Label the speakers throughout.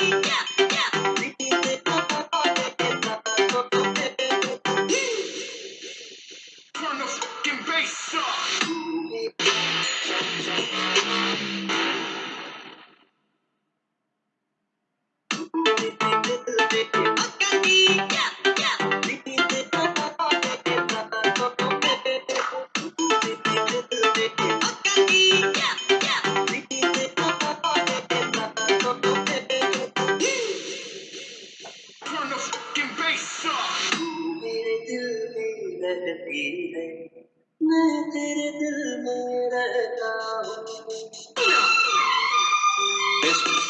Speaker 1: Yeah. This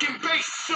Speaker 1: fucking bass!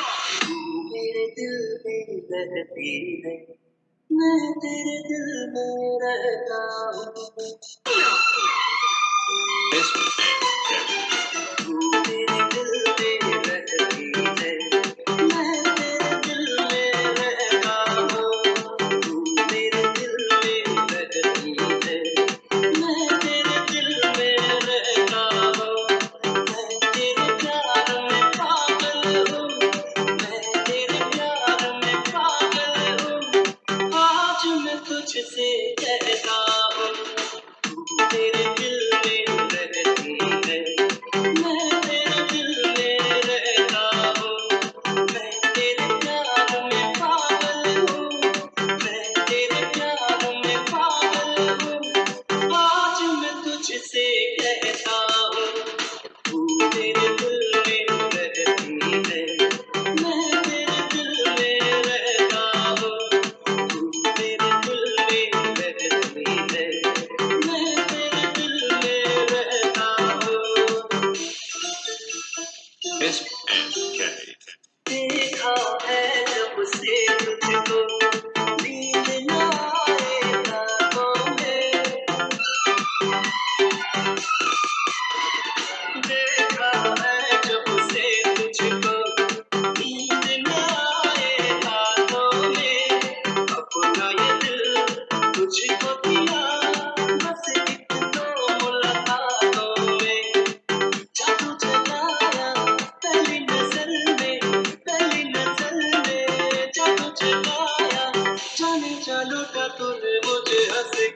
Speaker 2: Thank you. का
Speaker 1: तूने मुझे हंस